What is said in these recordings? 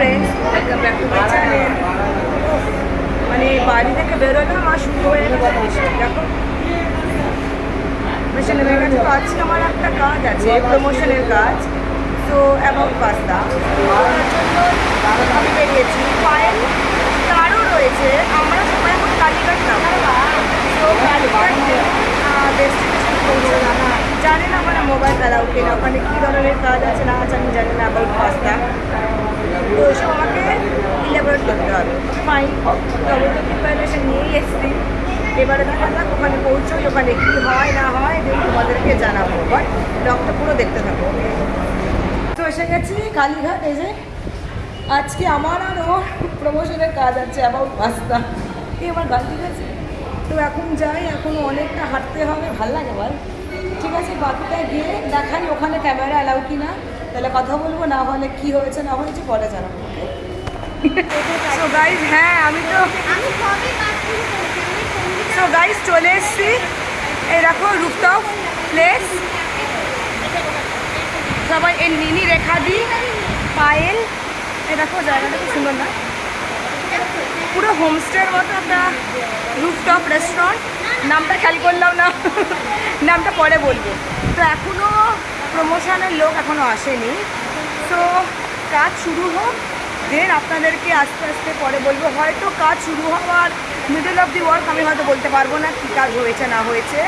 Friends welcome মানে বাড়ি থেকে বেরোলাম আর শুরু হয়ে দেখো। নেমে তো আমার একটা কাজ আছে প্রমোশনের কাজ। তো অ্যাবাউট পাস্তা তার জন্য আমি বেরিয়েছি। পায়েল তারও রয়েছে। আমরা সবাই এখন কালীঘাট যাব। তো কালীঘাট জানি না মানে মোবাইল অ্যালাউ কিনা? ওখানে কী ধরনের কাজ আছে না আছে আমি জানি না অ্যাবাউট পাস্তা তো আমাকে ইলাবোরেট করতে হবে। ফাইন তবে তো প্রিপারেশন নিয়েই এসেছি। এবারে দেখা যাক ওখানে পৌঁছোই, ওখানে কী হয়, না হয় দেন তোমাদেরকে জানাব। বাট ব্লগটা পুরো দেখতে থাকো। তো এসে গেছি কালীঘাট এই আজকে আমার আর ওর প্রমোশনের কাজ আছে অ্যাবাউট পাস্তা এই আমার গাড়ি গেছে তো এখন যাই, এখন অনেকটা হাঁটতে হবে। ভালো লাগে বল। ঠিক আছে, বাকিটা গিয়ে দেখাই ওখানে ক্যামেরা অ্যালাউ কি না তাহলে কথা বলব না হলে কি হয়েছে না হয়েছে পরে জানাব সো গাইজ হ্যাঁ আমি তো সো গাইজ চলে এসেছি। এই দেখো প্লেস সবাই এই নিনি রেখা দি পায়েল। এই দেখো জায়গাটা খুব সুন্দর না? পুরো হোমস্টের মতো একটা রুফটপ রেস্টুরেন্ট নামটা খেয়াল করলাম না। নামটা পরে বলব। তো এখনও প্রমোশনের লোক এখনও আসেনি। তো কাজ শুরু হোক দেন আপনাদেরকে আস্তে আস্তে পরে বলব। হয়তো কাজ শুরু হওয়ার মিডল অফ দি ওয়ার্ক আমি হয়তো বলতে পারব না কী কাজ হয়েছে, না হয়েছে।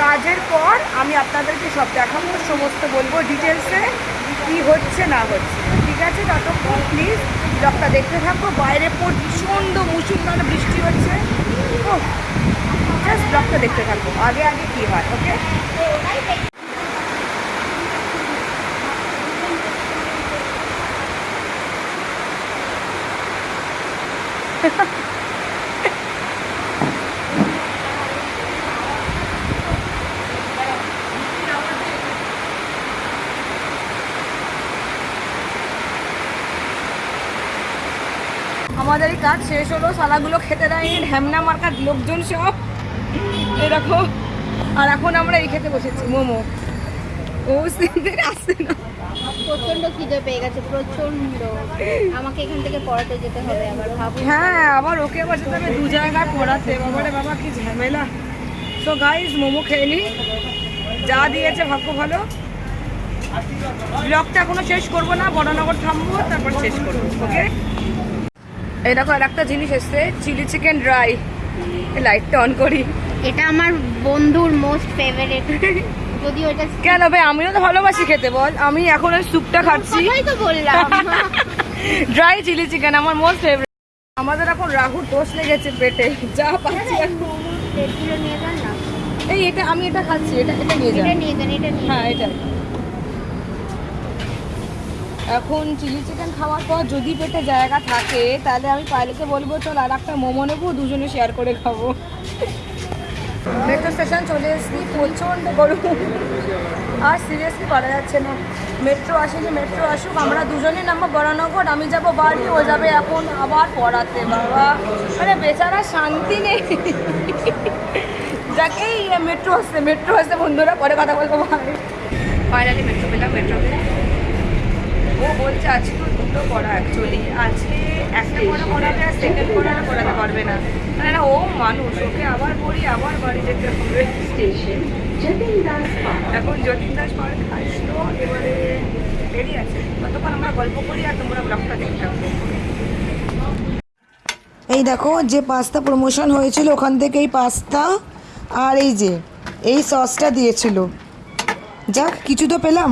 কাজের পর আমি আপনাদেরকে সব দেখাবো, সমস্ত বলব ডিটেলসে কী হচ্ছে, না হচ্ছে। ঠিক আছে, ততক্ষণ প্লিজ ব্লগটা দেখতে থাকব বাইরে প্রচণ্ড মুসুলধারে বৃষ্টি হচ্ছে। ও জাস্ট ব্লগটা দেখতে থাকব আগে আগে কী হয় ওকে আমাদের এই কাজ শেষ হলো, সালাগুলো খেতে দেয়নি, ঢ্যামনা মার্কার লোকজন সব। এরকম আর এখন আমরা এই খেতে বসেছি মোমো। ও সিনদের আসছে না। প্রচণ্ড খিদে পেয়ে গেছে প্রচণ্ড আমাকে এখান থেকে পড়াতে যেতে হবে আবার হ্যাঁ আবার ওকে আবার যেতে হবে দু জায়গায় পড়াতে। বাবারে বাবা কি ঝামেলা। গাইজ মোমো খেয়ে নি। যা দিয়েছে ভাগ্য ভালো। ব্লগটা এখনও শেষ করব না বড়নগর থামবো তারপর শেষ করব ওকে এই দেখো আর একটা জিনিস এসছে চিলি চিকেন ড্রাই। লাইটটা অন করি। এটা আমার বন্ধুর মোস্ট ফেভারিট যদিও এটা কেন ভাই আমিও তো ভালোবাসি খেতে বল। আমি এখন ওই স্যুপটা খাচ্ছি। তো বললাম। ড্রাই চিলি চিকেন আমার মোস্ট ফেভারিট আমাদের এখন রাহুর দোষ লেগেছে পেটে। যা পাচ্ছি এই এটা আমি এটা খাচ্ছি এটা এটা নিয়ে এটা যান নিয়ে যান এটা নিয়ে হ্যাঁ এটা। এখন চিলি চিকেন খাওয়ার পর যদি পেটে জায়গা থাকে তাহলে আমি পাইলেকে বলব চল আর একটা মোমো নেব দুজনে শেয়ার করে খাব। মেট্রো স্টেশন চলে এসেছি, প্রচণ্ড গরম। আর সিরিয়াসলি করা যাচ্ছে না। মেট্রো আসেনি, মেট্রো আসুক, আমরা দুজনে নামবো বরানগর আমি যাব বাড়ি, ও যাবে এখন আবার পড়াতে, বাবা। মানে বেচারা শান্তি নেই। যাকেই মেট্রো আসছে মেট্রো আসছে, বন্ধুরা পরে কথা বলব। ফাইনালি মেট্রো পেলাম মেট্রোতে ও বলছে আজকে দুটো পড়া অ্যাকচুয়ালি আজকে একটা পড়া পড়াবে আর সেকেন্ড পড়া পড়াতে পারবে না। মানে না ও মানুষ ওকে আবার পড়ি আবার বাড়ি যেতে হবে। স্টেশন এখন যতীন দাস পার্ক আসলো এবারে দেরি আছে। ততক্ষণ আমরা গল্প করি আর তোমরা ব্লগটা দেখতে থাকব এই দেখো যে পাস্তা প্রমোশন হয়েছিল ওখান থেকে এই পাস্তা আর এই যে এই সসটা দিয়েছিল। যাক কিছু তো পেলাম।